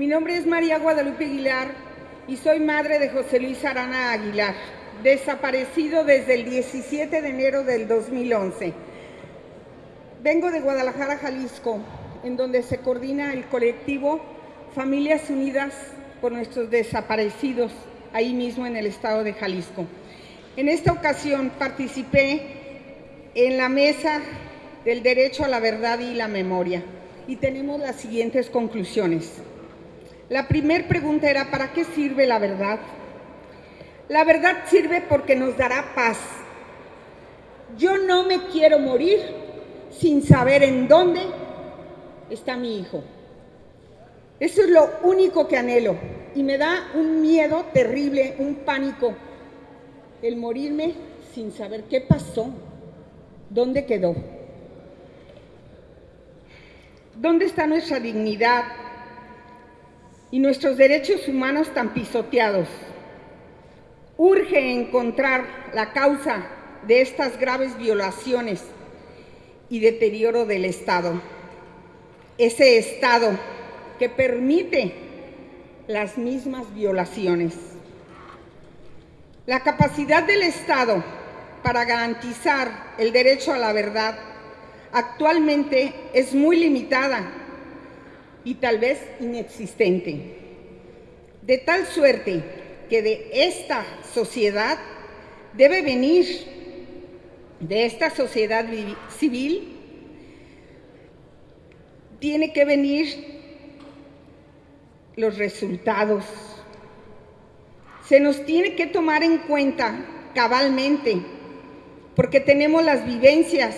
Mi nombre es María Guadalupe Aguilar y soy madre de José Luis Arana Aguilar, desaparecido desde el 17 de enero del 2011. Vengo de Guadalajara, Jalisco, en donde se coordina el colectivo Familias Unidas por nuestros desaparecidos, ahí mismo en el estado de Jalisco. En esta ocasión participé en la mesa del derecho a la verdad y la memoria y tenemos las siguientes conclusiones. La primera pregunta era, ¿para qué sirve la verdad? La verdad sirve porque nos dará paz. Yo no me quiero morir sin saber en dónde está mi hijo. Eso es lo único que anhelo y me da un miedo terrible, un pánico, el morirme sin saber qué pasó, dónde quedó. ¿Dónde está nuestra dignidad, y nuestros derechos humanos tan pisoteados. Urge encontrar la causa de estas graves violaciones y deterioro del Estado. Ese Estado que permite las mismas violaciones. La capacidad del Estado para garantizar el derecho a la verdad actualmente es muy limitada y tal vez inexistente. De tal suerte que de esta sociedad debe venir, de esta sociedad civil, tiene que venir los resultados. Se nos tiene que tomar en cuenta cabalmente, porque tenemos las vivencias,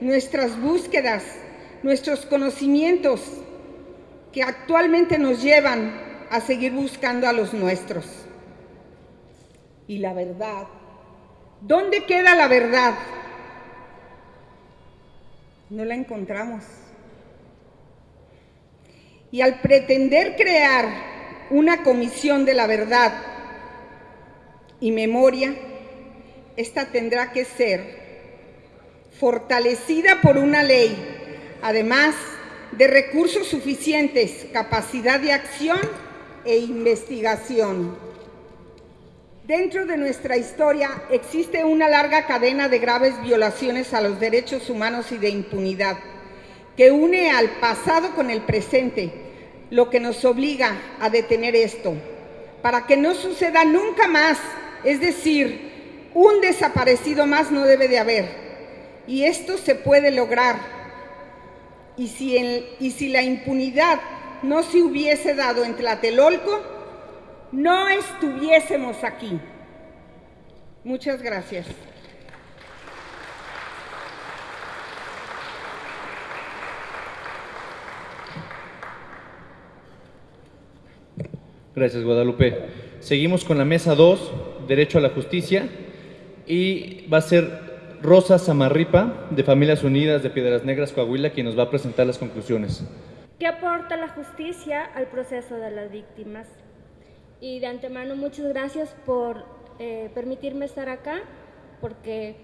nuestras búsquedas, nuestros conocimientos, que actualmente nos llevan a seguir buscando a los nuestros. Y la verdad, ¿dónde queda la verdad? No la encontramos. Y al pretender crear una comisión de la verdad y memoria, esta tendrá que ser fortalecida por una ley, además de recursos suficientes, capacidad de acción e investigación. Dentro de nuestra historia existe una larga cadena de graves violaciones a los derechos humanos y de impunidad, que une al pasado con el presente, lo que nos obliga a detener esto, para que no suceda nunca más, es decir, un desaparecido más no debe de haber, y esto se puede lograr y si, y si la impunidad no se hubiese dado en Tlatelolco, no estuviésemos aquí. Muchas gracias. Gracias, Guadalupe. Seguimos con la mesa 2, Derecho a la Justicia, y va a ser Rosa Samarripa, de Familias Unidas de Piedras Negras, Coahuila, quien nos va a presentar las conclusiones. ¿Qué aporta la justicia al proceso de las víctimas? Y de antemano, muchas gracias por eh, permitirme estar acá, porque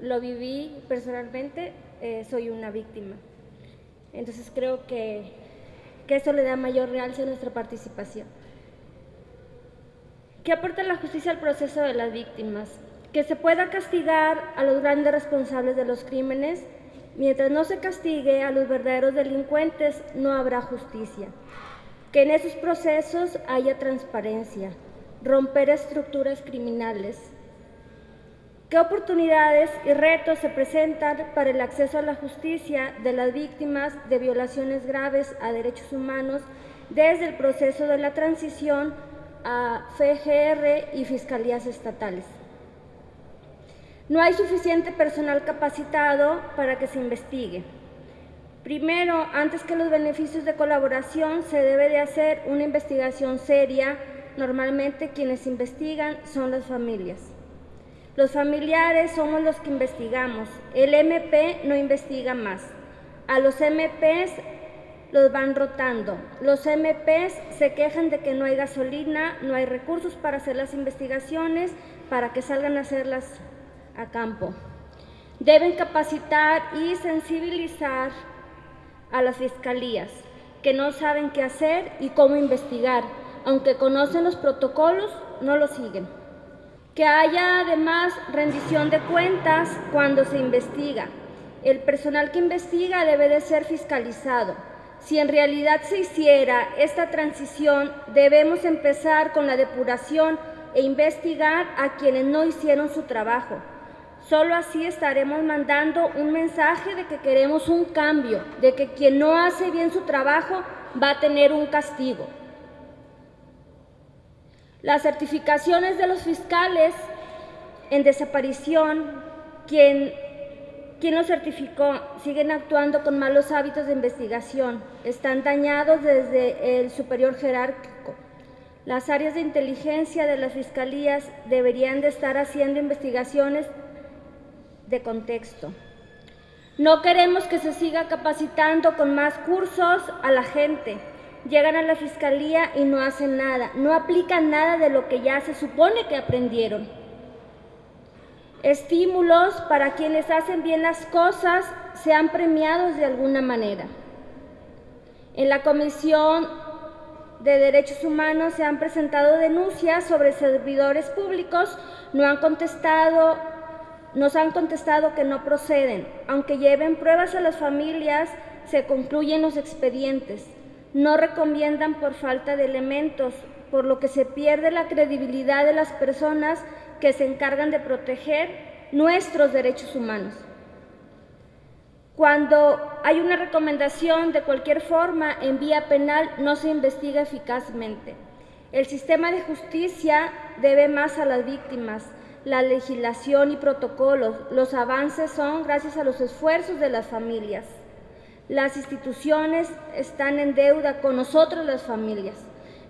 lo viví personalmente, eh, soy una víctima. Entonces creo que, que eso le da mayor realce a nuestra participación. ¿Qué aporta la justicia al proceso de las víctimas? Que se pueda castigar a los grandes responsables de los crímenes, mientras no se castigue a los verdaderos delincuentes, no habrá justicia. Que en esos procesos haya transparencia, romper estructuras criminales. ¿Qué oportunidades y retos se presentan para el acceso a la justicia de las víctimas de violaciones graves a derechos humanos desde el proceso de la transición a FGR y fiscalías estatales? No hay suficiente personal capacitado para que se investigue. Primero, antes que los beneficios de colaboración, se debe de hacer una investigación seria. Normalmente quienes investigan son las familias. Los familiares somos los que investigamos. El MP no investiga más. A los MPs los van rotando. Los MPs se quejan de que no hay gasolina, no hay recursos para hacer las investigaciones, para que salgan a hacerlas a campo. Deben capacitar y sensibilizar a las fiscalías, que no saben qué hacer y cómo investigar. Aunque conocen los protocolos, no los siguen. Que haya además rendición de cuentas cuando se investiga. El personal que investiga debe de ser fiscalizado. Si en realidad se hiciera esta transición, debemos empezar con la depuración e investigar a quienes no hicieron su trabajo. Solo así estaremos mandando un mensaje de que queremos un cambio, de que quien no hace bien su trabajo va a tener un castigo. Las certificaciones de los fiscales en desaparición, quien, quien los certificó, siguen actuando con malos hábitos de investigación, están dañados desde el superior jerárquico. Las áreas de inteligencia de las fiscalías deberían de estar haciendo investigaciones de contexto. No queremos que se siga capacitando con más cursos a la gente. Llegan a la fiscalía y no hacen nada, no aplican nada de lo que ya se supone que aprendieron. Estímulos para quienes hacen bien las cosas sean premiados de alguna manera. En la Comisión de Derechos Humanos se han presentado denuncias sobre servidores públicos, no han contestado nos han contestado que no proceden. Aunque lleven pruebas a las familias, se concluyen los expedientes. No recomiendan por falta de elementos, por lo que se pierde la credibilidad de las personas que se encargan de proteger nuestros derechos humanos. Cuando hay una recomendación de cualquier forma en vía penal, no se investiga eficazmente. El sistema de justicia debe más a las víctimas, la legislación y protocolos. Los avances son gracias a los esfuerzos de las familias. Las instituciones están en deuda con nosotros las familias.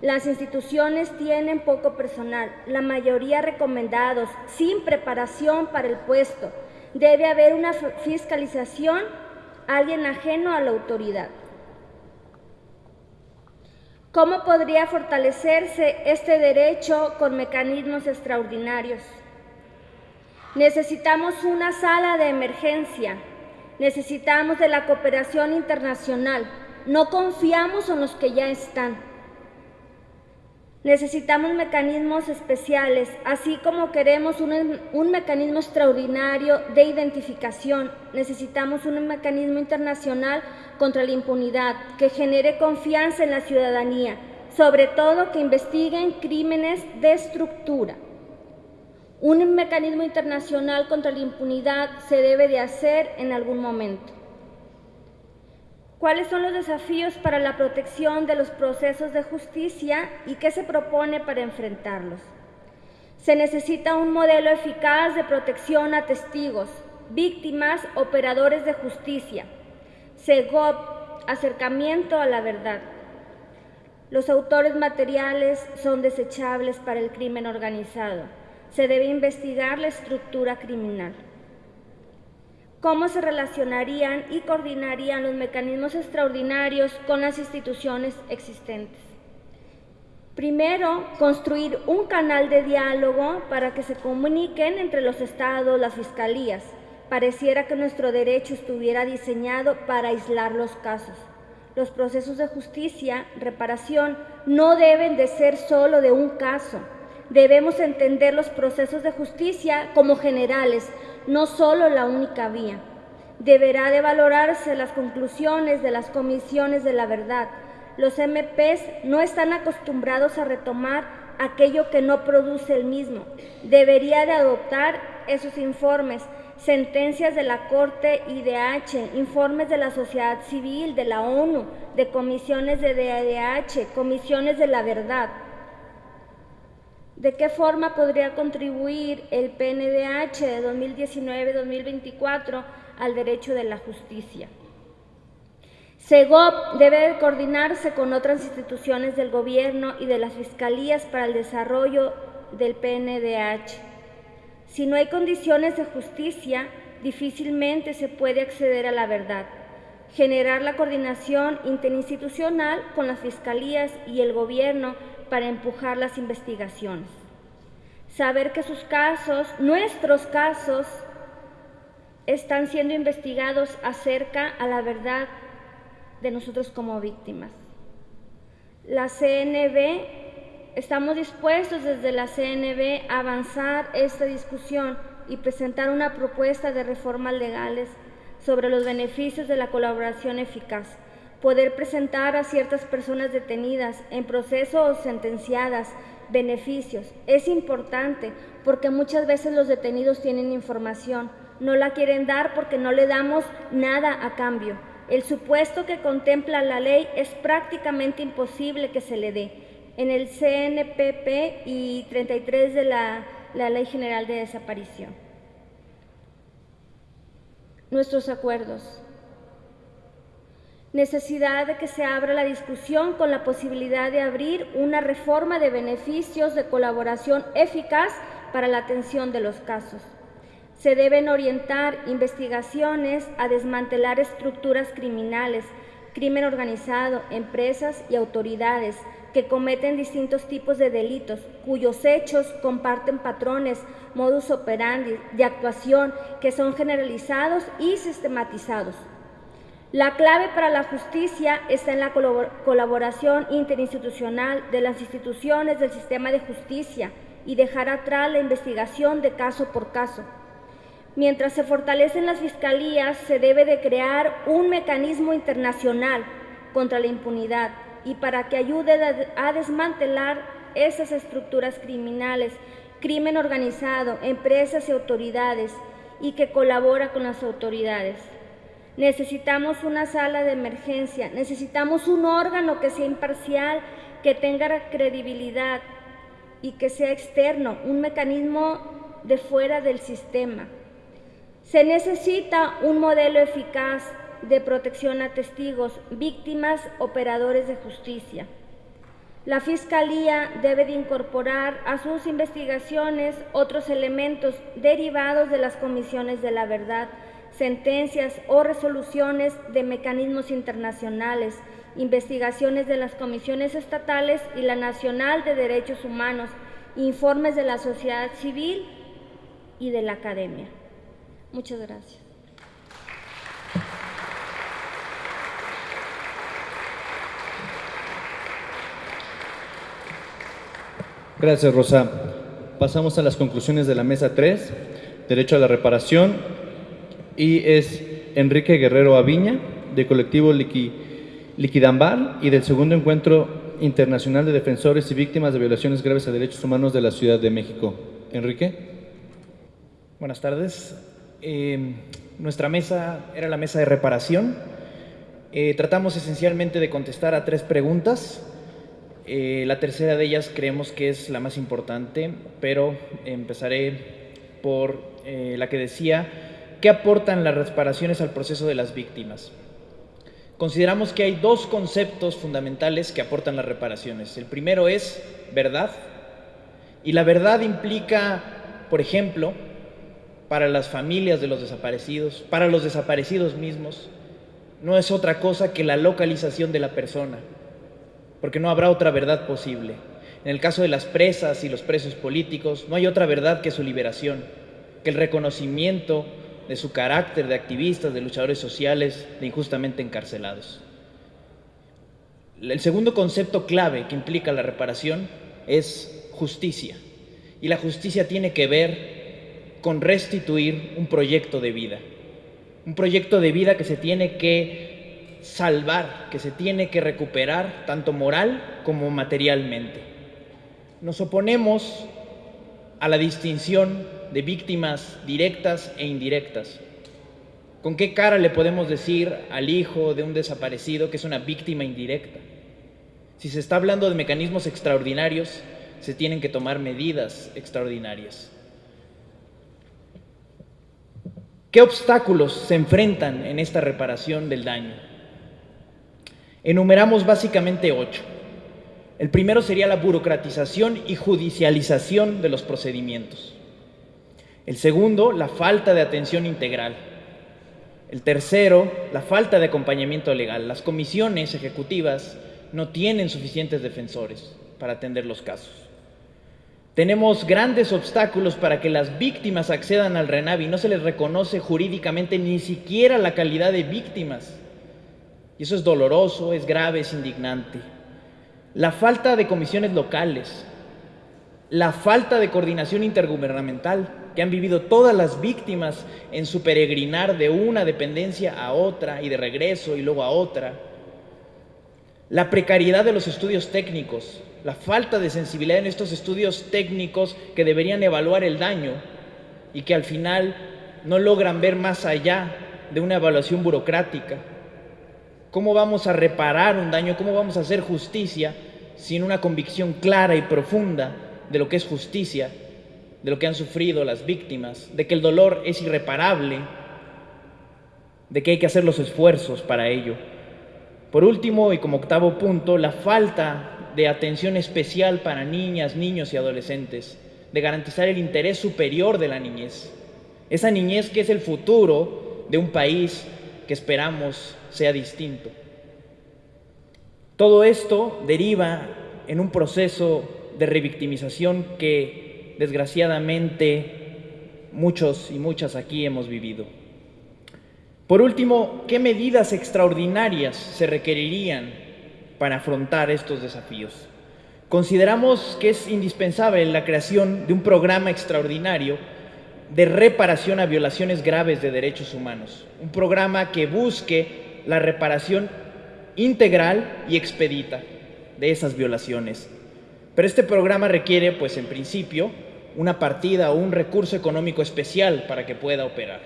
Las instituciones tienen poco personal, la mayoría recomendados, sin preparación para el puesto. Debe haber una fiscalización, alguien ajeno a la autoridad. ¿Cómo podría fortalecerse este derecho con mecanismos extraordinarios? Necesitamos una sala de emergencia, necesitamos de la cooperación internacional, no confiamos en los que ya están. Necesitamos mecanismos especiales, así como queremos un, un, mecanismo extraordinario de identificación. Necesitamos un mecanismo internacional contra la impunidad que genere confianza en la ciudadanía, sobre todo que investiguen crímenes de estructura. Un mecanismo internacional contra la impunidad se debe de hacer en algún momento. ¿Cuáles son los desafíos para la protección de los procesos de justicia y qué se propone para enfrentarlos? Se necesita un modelo eficaz de protección a testigos, víctimas, operadores de justicia. SEGOP, acercamiento a la verdad. Los autores materiales son desechables para el crimen organizado se debe investigar la estructura criminal. ¿Cómo se relacionarían y coordinarían los mecanismos extraordinarios con las instituciones existentes? Primero, construir un canal de diálogo para que se comuniquen entre los estados, las fiscalías. Pareciera que nuestro derecho estuviera diseñado para aislar los casos. Los procesos de justicia, reparación, no deben de ser solo de un caso, debemos entender los procesos de justicia como generales, no solo la única vía. Deberá de valorarse las conclusiones de las comisiones de la verdad. Los MPs no están acostumbrados a retomar aquello que no produce el mismo. Debería de adoptar esos informes, sentencias de la Corte IDH, informes de la sociedad civil, de la ONU, de comisiones de DADH, comisiones de la verdad. ¿De qué forma podría contribuir el PNDH de 2019-2024 al derecho de la justicia? SEGOP debe coordinarse con otras instituciones del gobierno y de las fiscalías para el desarrollo del PNDH. Si no hay condiciones de justicia, difícilmente se puede acceder a la verdad. Generar la coordinación interinstitucional con las fiscalías y el gobierno para empujar las investigaciones. Saber que sus casos, nuestros casos, están siendo investigados acerca a la verdad de nosotros como víctimas. La CNB, estamos dispuestos desde la CNB a avanzar esta discusión y presentar una propuesta de reformas legales sobre los beneficios de la colaboración eficaz, poder presentar a ciertas personas detenidas en proceso o sentenciadas beneficios. Es importante porque muchas veces los detenidos tienen información, no la quieren dar porque no le damos nada a cambio. El supuesto que contempla la ley es prácticamente imposible que se le dé. En el CNPP y 33 de la, la Ley General de Desaparición. Nuestros acuerdos. Necesidad de que se abra la discusión con la posibilidad de abrir una reforma de beneficios de colaboración eficaz para la atención de los casos. Se deben orientar investigaciones a desmantelar estructuras criminales, crimen organizado, empresas y autoridades que cometen distintos tipos de delitos, cuyos hechos comparten patrones, modus operandi de actuación que son generalizados y sistematizados. La clave para la justicia está en la colaboración interinstitucional de las instituciones del sistema de justicia y dejar atrás la investigación de caso por caso. Mientras se fortalecen las fiscalías, se debe de crear un mecanismo internacional contra la impunidad y para que ayude a desmantelar esas estructuras criminales, crimen organizado, empresas y autoridades, y que colabora con las autoridades. Necesitamos una sala de emergencia, necesitamos un órgano que sea imparcial, que tenga credibilidad y que sea externo, un mecanismo de fuera del sistema. Se necesita un modelo eficaz de protección a testigos, víctimas, operadores de justicia. La Fiscalía debe de incorporar a sus investigaciones otros elementos derivados de las comisiones de la verdad, sentencias o resoluciones de mecanismos internacionales, investigaciones de las comisiones estatales y la Nacional de Derechos Humanos, informes de la sociedad civil y de la academia. Muchas gracias. Gracias, Rosa. Pasamos a las conclusiones de la mesa 3, Derecho a la Reparación, y es Enrique Guerrero Aviña, de colectivo Liquidambar, y del segundo encuentro internacional de defensores y víctimas de violaciones graves a derechos humanos de la Ciudad de México. Enrique. Buenas tardes. Em, nuestra mesa era la mesa de reparación. Eh, tratamos esencialmente de contestar a tres preguntas. Eh, la tercera de ellas creemos que es la más importante, pero empezaré por eh, la que decía, ¿qué aportan las reparaciones al proceso de las víctimas? Consideramos que hay dos conceptos fundamentales que aportan las reparaciones. El primero es verdad, y la verdad implica, por ejemplo, para las familias de los desaparecidos, para los desaparecidos mismos, no es otra cosa que la localización de la persona, porque no habrá otra verdad posible. En el caso de las presas y los presos políticos, no hay otra verdad que su liberación, que el reconocimiento de su carácter de activistas, de luchadores sociales, de injustamente encarcelados. El segundo concepto clave que implica la reparación es justicia. Y la justicia tiene que ver con restituir un proyecto de vida. Un proyecto de vida que se tiene que salvar, que se tiene que recuperar tanto moral como materialmente. Nos oponemos a la distinción de víctimas directas e indirectas. ¿Con qué cara le podemos decir al hijo de un desaparecido que es una víctima indirecta? Si se está hablando de mecanismos extraordinarios, se tienen que tomar medidas extraordinarias. ¿Qué obstáculos se enfrentan en esta reparación del daño? Enumeramos básicamente ocho. El primero sería la burocratización y judicialización de los procedimientos. El segundo, la falta de atención integral. El tercero, la falta de acompañamiento legal. Las comisiones ejecutivas no tienen suficientes defensores para atender los casos. Tenemos grandes obstáculos para que las víctimas accedan al RENAVI. No se les reconoce jurídicamente ni siquiera la calidad de víctimas. Y eso es doloroso, es grave, es indignante. la falta de comisiones locales, la falta de coordinación intergubernamental que han vivido todas las víctimas en su peregrinar de una dependencia a otra y de regreso y luego a otra, la precariedad de los estudios técnicos, la falta de sensibilidad en estos estudios técnicos que deberían evaluar el daño y que al final no logran ver más allá de una evaluación burocrática. ¿Cómo vamos a reparar un daño? ¿Cómo vamos a hacer justicia sin una convicción clara y profunda de lo que es justicia, de lo que han sufrido las víctimas, de que el dolor es irreparable, de que hay que hacer los esfuerzos para ello? Por último, y como octavo punto, la falta de atención especial para niñas, niños y adolescentes, de garantizar el interés superior de la niñez. Esa niñez que es el futuro de un país que esperamos sea distinto. Todo esto deriva en un proceso de revictimización que desgraciadamente muchos y muchas aquí hemos vivido. Por último, ¿qué medidas extraordinarias se requerirían para afrontar estos desafíos? Consideramos que es indispensable la creación de un programa extraordinario de reparación a violaciones graves de derechos humanos, un programa que busque la reparación integral y expedita de esas violaciones. Pero este programa requiere, pues en principio, una partida o un recurso económico especial para que pueda operar.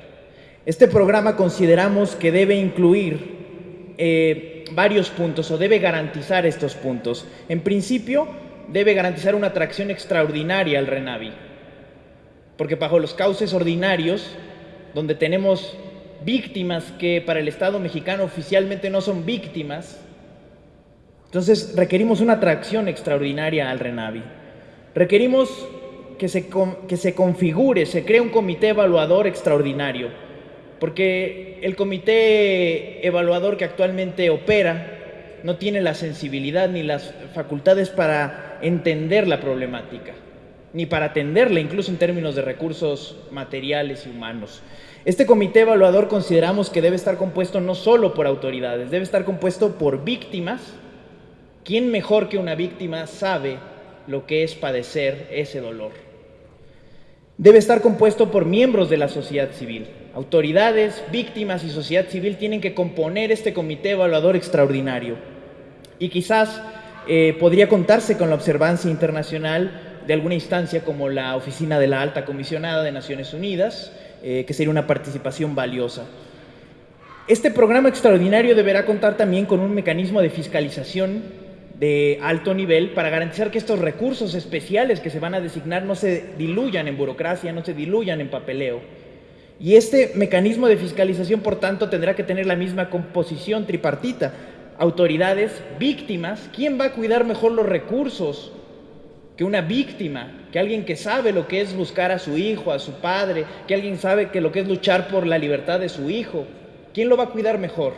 Este programa consideramos que debe incluir eh, varios puntos o debe garantizar estos puntos. En principio, debe garantizar una atracción extraordinaria al RENAVI, porque bajo los cauces ordinarios, donde tenemos víctimas que para el Estado mexicano oficialmente no son víctimas, entonces requerimos una atracción extraordinaria al RENAVI. Requerimos que se, que se configure, se cree un comité evaluador extraordinario, porque el comité evaluador que actualmente opera no tiene la sensibilidad ni las facultades para entender la problemática ni para atenderla, incluso en términos de recursos materiales y humanos. Este comité evaluador consideramos que debe estar compuesto no solo por autoridades, debe estar compuesto por víctimas. ¿Quién mejor que una víctima sabe lo que es padecer ese dolor? Debe estar compuesto por miembros de la sociedad civil. Autoridades, víctimas y sociedad civil tienen que componer este comité evaluador extraordinario. Y quizás eh, podría contarse con la observancia internacional de alguna instancia como la Oficina de la Alta Comisionada de Naciones Unidas, eh, que sería una participación valiosa. Este programa extraordinario deberá contar también con un mecanismo de fiscalización de alto nivel para garantizar que estos recursos especiales que se van a designar no se diluyan en burocracia, no se diluyan en papeleo. Y este mecanismo de fiscalización, por tanto, tendrá que tener la misma composición tripartita. Autoridades, víctimas, ¿quién va a cuidar mejor los recursos que una víctima, que alguien que sabe lo que es buscar a su hijo, a su padre, que alguien sabe que lo que es luchar por la libertad de su hijo. ¿Quién lo va a cuidar mejor?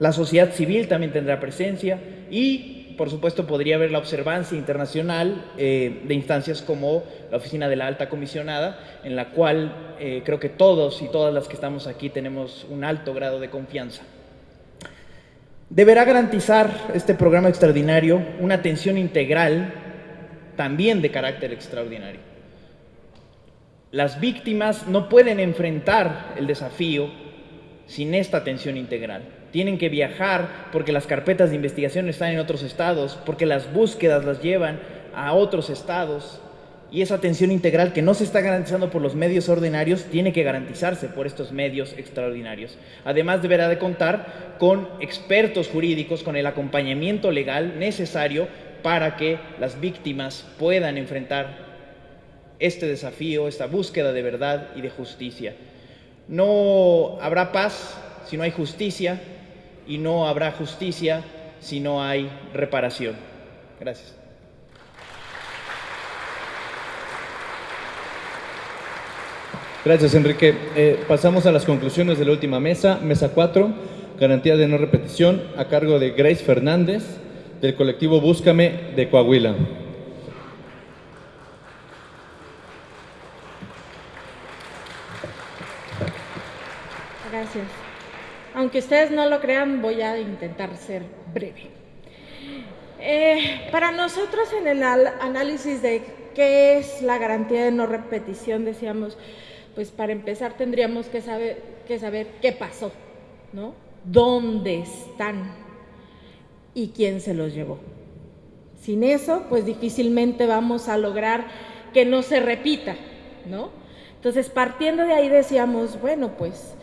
La sociedad civil también tendrá presencia y, por supuesto, podría haber la observancia internacional eh, de instancias como la Oficina de la Alta Comisionada, en la cual eh, creo que todos y todas las que estamos aquí tenemos un alto grado de confianza. Deberá garantizar este programa extraordinario una atención integral también de carácter extraordinario. Las víctimas no pueden enfrentar el desafío sin esta atención integral. Tienen que viajar porque las carpetas de investigación están en otros estados, porque las búsquedas las llevan a otros estados. Y esa atención integral que no se está garantizando por los medios ordinarios tiene que garantizarse por estos medios extraordinarios. Además deberá de contar con expertos jurídicos, con el acompañamiento legal necesario para que las víctimas puedan enfrentar este desafío, esta búsqueda de verdad y de justicia. No habrá paz si no hay justicia y no habrá justicia si no hay reparación. Gracias. Gracias, Enrique. Eh, pasamos a las conclusiones de la última mesa. Mesa 4, garantía de no repetición, a cargo de Grace Fernández del colectivo Búscame de Coahuila. Gracias. Aunque ustedes no lo crean, voy a intentar ser breve. Eh, para nosotros en el análisis de qué es la garantía de no repetición, decíamos, pues para empezar tendríamos que saber, que saber qué pasó, ¿no? ¿Dónde están? ¿Y quién se los llevó? Sin eso, pues difícilmente vamos a lograr que no se repita, ¿no? Entonces, partiendo de ahí decíamos, bueno, pues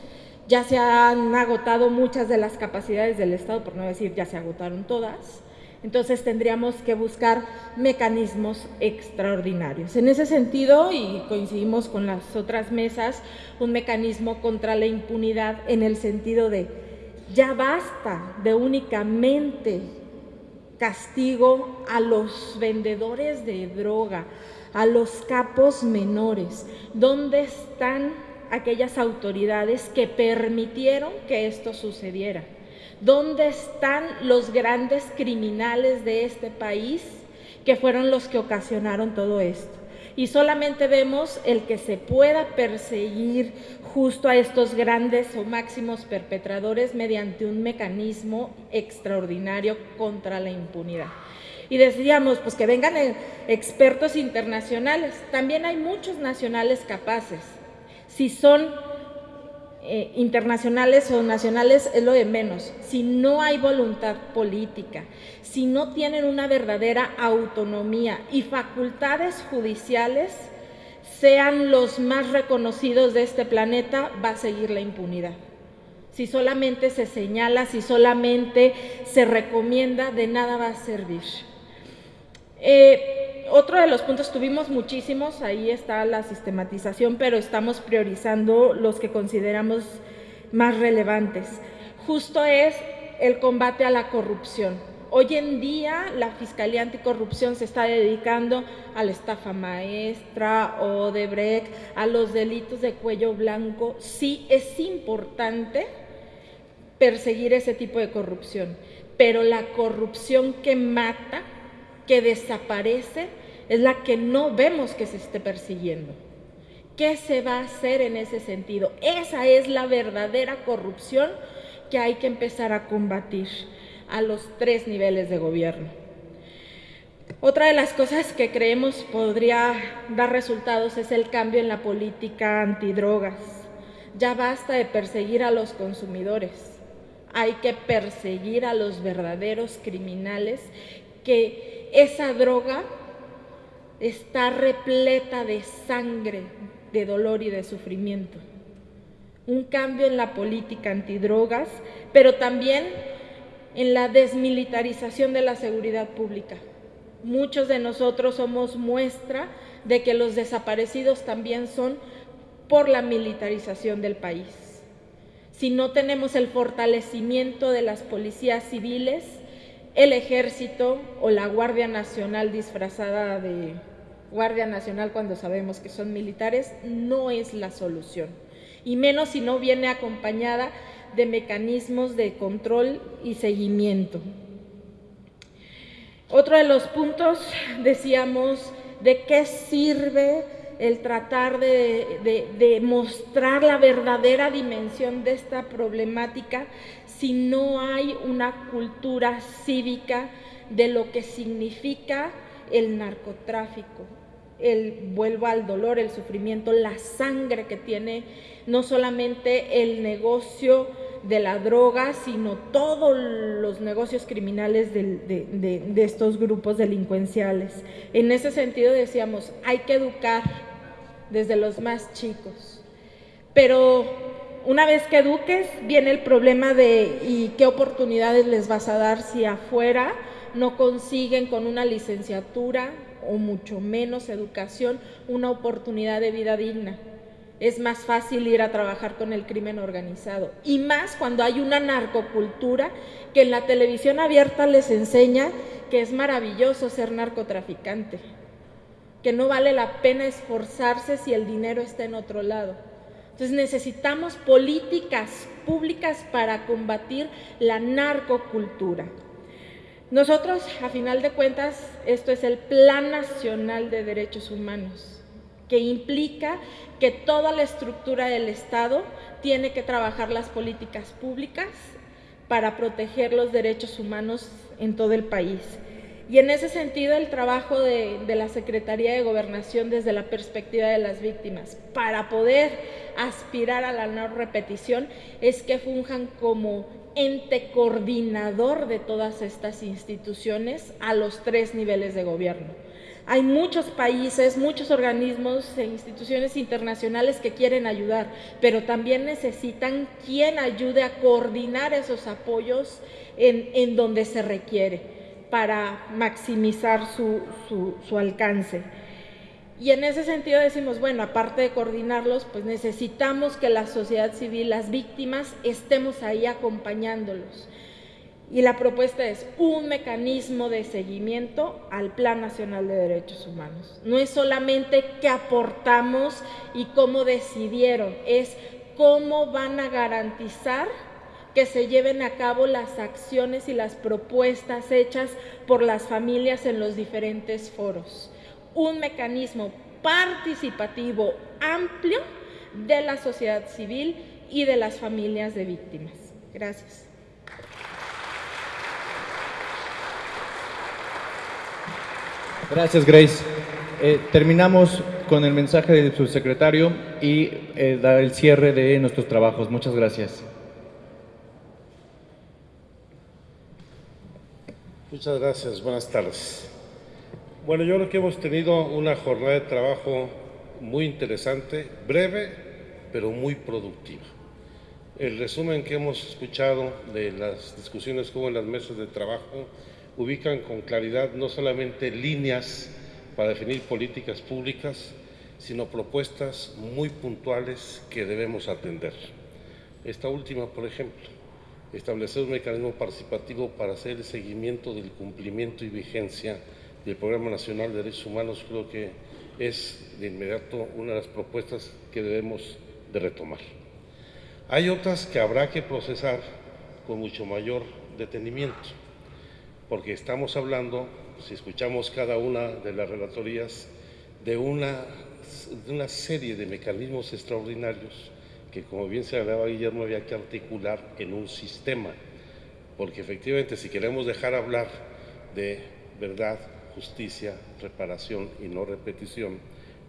ya se han agotado muchas de las capacidades del Estado, por no decir ya se agotaron todas, entonces tendríamos que buscar mecanismos extraordinarios. En ese sentido, y coincidimos con las otras mesas, un mecanismo contra la impunidad en el sentido de ya basta de únicamente castigo a los vendedores de droga, a los capos menores. ¿Dónde están aquellas autoridades que permitieron que esto sucediera? ¿Dónde están los grandes criminales de este país que fueron los que ocasionaron todo esto? Y solamente vemos el que se pueda perseguir justo a estos grandes o máximos perpetradores mediante un mecanismo extraordinario contra la impunidad. Y decíamos, pues que vengan expertos internacionales. También hay muchos nacionales capaces. Si son eh, internacionales o nacionales es lo de menos. Si no hay voluntad política, si no tienen una verdadera autonomía y facultades judiciales, sean los más reconocidos de este planeta, va a seguir la impunidad. Si solamente se señala, si solamente se recomienda, de nada va a servir. Eh, otro de los puntos, tuvimos muchísimos, ahí está la sistematización, pero estamos priorizando los que consideramos más relevantes. Justo es el combate a la corrupción. Hoy en día la Fiscalía Anticorrupción se está dedicando a la estafa maestra o de Brecht, a los delitos de cuello blanco. Sí es importante perseguir ese tipo de corrupción, pero la corrupción que mata que desaparece es la que no vemos que se esté persiguiendo. ¿Qué se va a hacer en ese sentido? Esa es la verdadera corrupción que hay que empezar a combatir a los tres niveles de gobierno. Otra de las cosas que creemos podría dar resultados es el cambio en la política antidrogas. Ya basta de perseguir a los consumidores, hay que perseguir a los verdaderos criminales que esa droga está repleta de sangre, de dolor y de sufrimiento. Un cambio en la política antidrogas, pero también en la desmilitarización de la seguridad pública. Muchos de nosotros somos muestra de que los desaparecidos también son por la militarización del país. Si no tenemos el fortalecimiento de las policías civiles, el ejército o la Guardia Nacional disfrazada de Guardia Nacional cuando sabemos que son militares no es la solución, y menos si no viene acompañada de mecanismos de control y seguimiento. Otro de los puntos, decíamos, de qué sirve el tratar de, de, mostrar la verdadera dimensión de esta problemática si no hay una cultura cívica de lo que significa el narcotráfico, el vuelvo al dolor, el sufrimiento, la sangre que tiene no solamente el negocio de la droga, sino todos los negocios criminales de, de, estos grupos delincuenciales. En ese sentido decíamos, hay que educar desde los más chicos, pero una vez que eduques, viene el problema de ¿y qué oportunidades les vas a dar si afuera no consiguen con una licenciatura o mucho menos educación una oportunidad de vida digna? Es más fácil ir a trabajar con el crimen organizado. Y más cuando hay una narcocultura que en la televisión abierta les enseña que es maravilloso ser narcotraficante, que no vale la pena esforzarse si el dinero está en otro lado. Entonces necesitamos políticas públicas para combatir la narcocultura. Nosotros, a final de cuentas, esto es el Plan Nacional de Derechos Humanos, que implica que toda la estructura del Estado tiene que trabajar las políticas públicas para proteger los derechos humanos en todo el país. Y en ese sentido, el trabajo de, la Secretaría de Gobernación desde la perspectiva de las víctimas, para poder aspirar a la no repetición, es que funjan como ente coordinador de todas estas instituciones a los tres niveles de gobierno. Hay muchos países, muchos organismos e instituciones internacionales que quieren ayudar, pero también necesitan quien ayude a coordinar esos apoyos en donde se requiere para maximizar su, su, alcance. Y en ese sentido decimos, bueno, aparte de coordinarlos, pues necesitamos que la sociedad civil, las víctimas, estemos ahí acompañándolos. Y la propuesta es un mecanismo de seguimiento al Plan Nacional de Derechos Humanos. No es solamente qué aportamos y cómo decidieron, es cómo van a garantizar que se lleven a cabo las acciones y las propuestas hechas por las familias en los diferentes foros. Un mecanismo participativo amplio de la sociedad civil y de las familias de víctimas. Gracias. Gracias, Grace. Eh, terminamos con el mensaje del subsecretario y eh, el cierre de nuestros trabajos. Muchas gracias. Muchas gracias, buenas tardes. Bueno, yo creo que hemos tenido una jornada de trabajo muy interesante, breve, pero muy productiva. El resumen que hemos escuchado de las discusiones que hubo en las mesas de trabajo ubican con claridad no solamente líneas para definir políticas públicas, sino propuestas muy puntuales que debemos atender. Esta última, por ejemplo, establecer un mecanismo participativo para hacer el seguimiento del cumplimiento y vigencia del Programa Nacional de Derechos Humanos, creo que es de inmediato una de las propuestas que debemos de retomar. Hay otras que habrá que procesar con mucho mayor detenimiento, porque estamos hablando, si escuchamos cada una de las relatorías, de una, de una serie de mecanismos extraordinarios que como bien se hablaba Guillermo había que articular en un sistema, porque efectivamente si queremos dejar hablar de verdad, justicia, reparación y no repetición,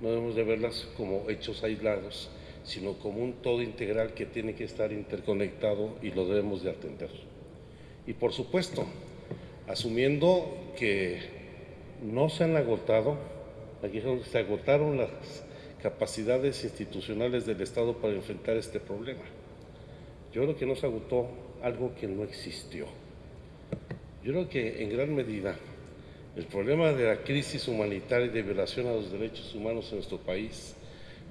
no debemos de verlas como hechos aislados, sino como un todo integral que tiene que estar interconectado y lo debemos de atender. Y por supuesto, asumiendo que no se han agotado, aquí se agotaron las capacidades institucionales del Estado para enfrentar este problema. Yo creo que nos agotó algo que no existió. Yo creo que en gran medida el problema de la crisis humanitaria y de violación a los derechos humanos en nuestro país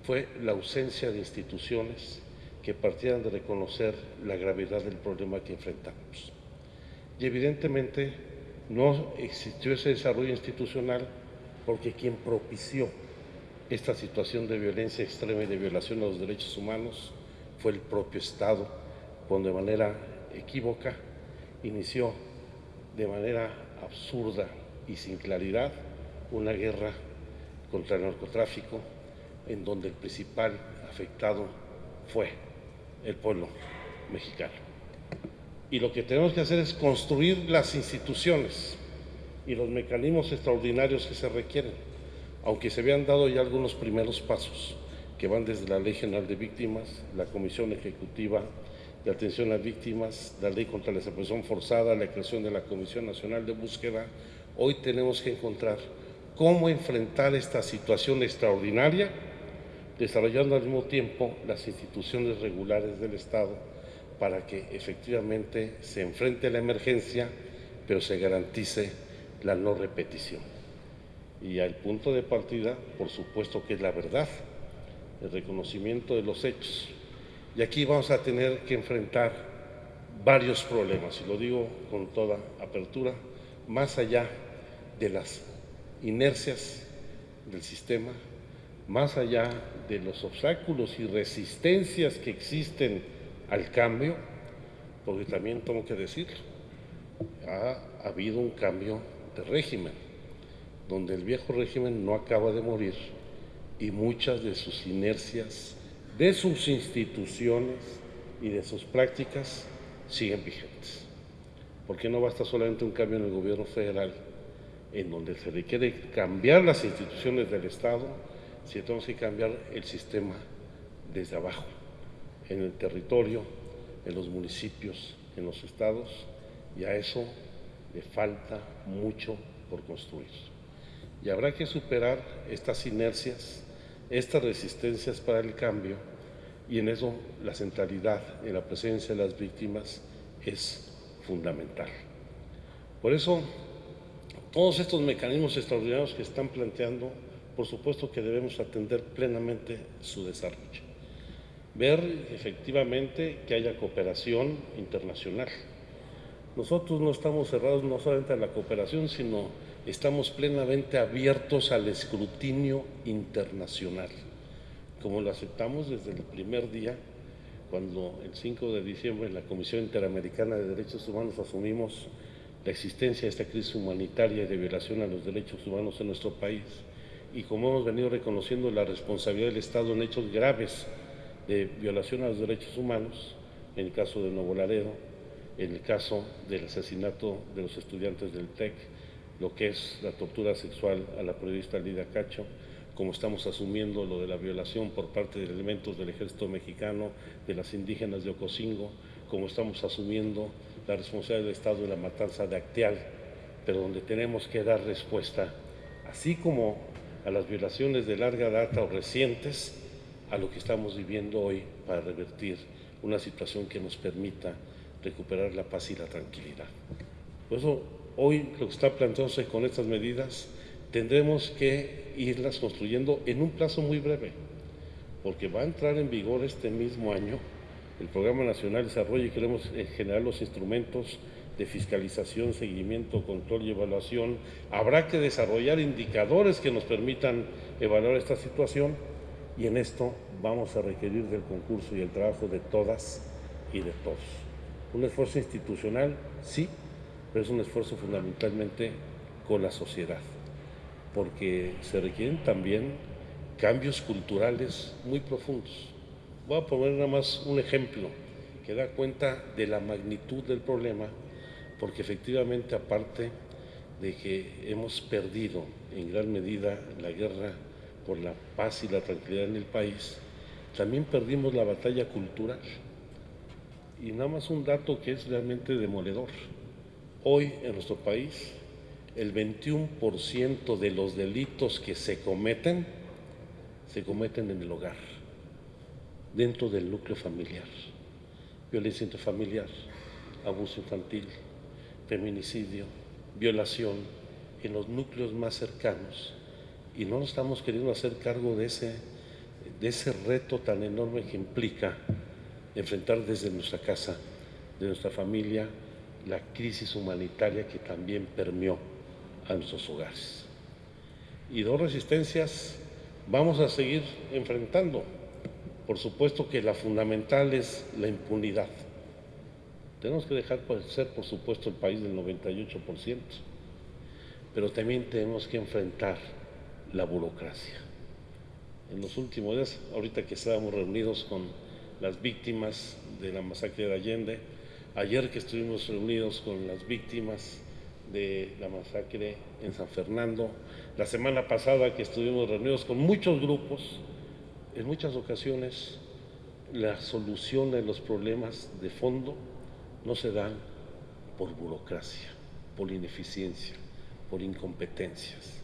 fue la ausencia de instituciones que partieran de reconocer la gravedad del problema que enfrentamos. Y evidentemente no existió ese desarrollo institucional porque quien propició esta situación de violencia extrema y de violación a los derechos humanos fue el propio Estado, cuando de manera equívoca inició de manera absurda y sin claridad una guerra contra el narcotráfico en donde el principal afectado fue el pueblo mexicano. Y lo que tenemos que hacer es construir las instituciones y los mecanismos extraordinarios que se requieren aunque se habían dado ya algunos primeros pasos que van desde la Ley General de Víctimas, la Comisión Ejecutiva de Atención a Víctimas, la Ley contra la Desaparición Forzada, la creación de la Comisión Nacional de Búsqueda, hoy tenemos que encontrar cómo enfrentar esta situación extraordinaria, desarrollando al mismo tiempo las instituciones regulares del Estado para que efectivamente se enfrente la emergencia, pero se garantice la no repetición. Y al punto de partida, por supuesto que es la verdad, el reconocimiento de los hechos. Y aquí vamos a tener que enfrentar varios problemas, y lo digo con toda apertura, más allá de las inercias del sistema, más allá de los obstáculos y resistencias que existen al cambio, porque también tengo que decir, ha habido un cambio de régimen donde el viejo régimen no acaba de morir y muchas de sus inercias, de sus instituciones y de sus prácticas siguen vigentes. Porque no basta solamente un cambio en el gobierno federal, en donde se requiere cambiar las instituciones del Estado, si tenemos que cambiar el sistema desde abajo, en el territorio, en los municipios, en los estados, y a eso le falta mucho por construir. Y habrá que superar estas inercias, estas resistencias para el cambio, y en eso la centralidad en la presencia de las víctimas es fundamental. Por eso, todos estos mecanismos extraordinarios que están planteando, por supuesto que debemos atender plenamente su desarrollo. Ver efectivamente que haya cooperación internacional. Nosotros no estamos cerrados no solamente a la cooperación, sino estamos plenamente abiertos al escrutinio internacional, como lo aceptamos desde el primer día, cuando el 5 de diciembre en la Comisión Interamericana de Derechos Humanos asumimos la existencia de esta crisis humanitaria y de violación a los derechos humanos en nuestro país. Y como hemos venido reconociendo la responsabilidad del Estado en hechos graves de violación a los derechos humanos, en el caso de Nuevo Laredo, en el caso del asesinato de los estudiantes del TEC, lo que es la tortura sexual a la periodista Lida Cacho, como estamos asumiendo lo de la violación por parte de elementos del ejército mexicano, de las indígenas de Ocosingo, como estamos asumiendo la responsabilidad del Estado en la matanza de Acteal, pero donde tenemos que dar respuesta, así como a las violaciones de larga data o recientes, a lo que estamos viviendo hoy para revertir una situación que nos permita recuperar la paz y la tranquilidad. Por eso, hoy lo que está planteándose con estas medidas, tendremos que irlas construyendo en un plazo muy breve, porque va a entrar en vigor este mismo año el Programa Nacional de Desarrollo y queremos eh, generar los instrumentos de fiscalización, seguimiento, control y evaluación. Habrá que desarrollar indicadores que nos permitan evaluar esta situación y en esto vamos a requerir del concurso y el trabajo de todas y de todos. Un esfuerzo institucional, sí, pero es un esfuerzo fundamentalmente con la sociedad, porque se requieren también cambios culturales muy profundos. Voy a poner nada más un ejemplo que da cuenta de la magnitud del problema, porque efectivamente aparte de que hemos perdido en gran medida la guerra por la paz y la tranquilidad en el país, también perdimos la batalla cultural. Y nada más un dato que es realmente demoledor. Hoy en nuestro país el 21% de los delitos que se cometen se cometen en el hogar dentro del núcleo familiar. Violencia intrafamiliar, abuso infantil, feminicidio, violación en los núcleos más cercanos. Y no nos estamos queriendo hacer cargo de ese, de ese reto tan enorme que implica enfrentar desde nuestra casa, de nuestra familia, la crisis humanitaria que también permeó a nuestros hogares. Y dos resistencias vamos a seguir enfrentando. Por supuesto que la fundamental es la impunidad. Tenemos que dejar de ser, por supuesto, el país del 98%, pero también tenemos que enfrentar la burocracia. En los últimos días, ahorita que estábamos reunidos con las víctimas de la masacre de Allende, ayer que estuvimos reunidos con las víctimas de la masacre en San Fernando, la semana pasada que estuvimos reunidos con muchos grupos, en muchas ocasiones la solución de los problemas de fondo no se dan por burocracia, por ineficiencia, por incompetencias.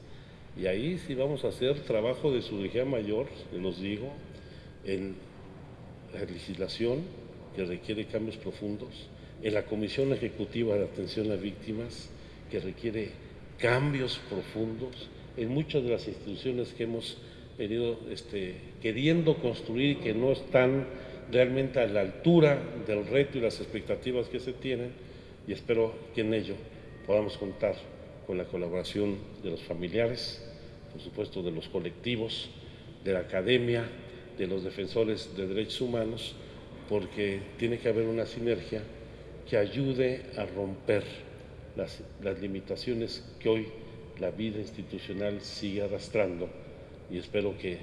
Y ahí sí vamos a hacer trabajo de surgía mayor, los digo, en la legislación que requiere cambios profundos, en la Comisión Ejecutiva de Atención a Víctimas que requiere cambios profundos, en muchas de las instituciones que hemos venido este, queriendo construir que no están realmente a la altura del reto y las expectativas que se tienen y espero que en ello podamos contar con la colaboración de los familiares, por supuesto de los colectivos, de la academia, de los defensores de derechos humanos, porque tiene que haber una sinergia que ayude a romper las, las limitaciones que hoy la vida institucional sigue arrastrando y espero que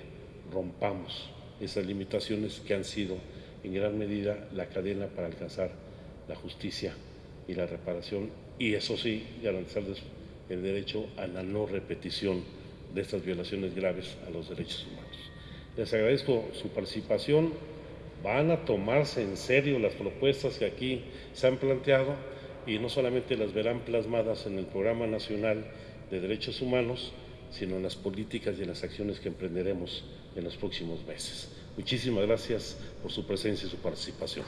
rompamos esas limitaciones que han sido en gran medida la cadena para alcanzar la justicia y la reparación y eso sí garantizar el derecho a la no repetición de estas violaciones graves a los derechos humanos. Les agradezco su participación. Van a tomarse en serio las propuestas que aquí se han planteado y no solamente las verán plasmadas en el Programa Nacional de Derechos Humanos, sino en las políticas y en las acciones que emprenderemos en los próximos meses. Muchísimas gracias por su presencia y su participación.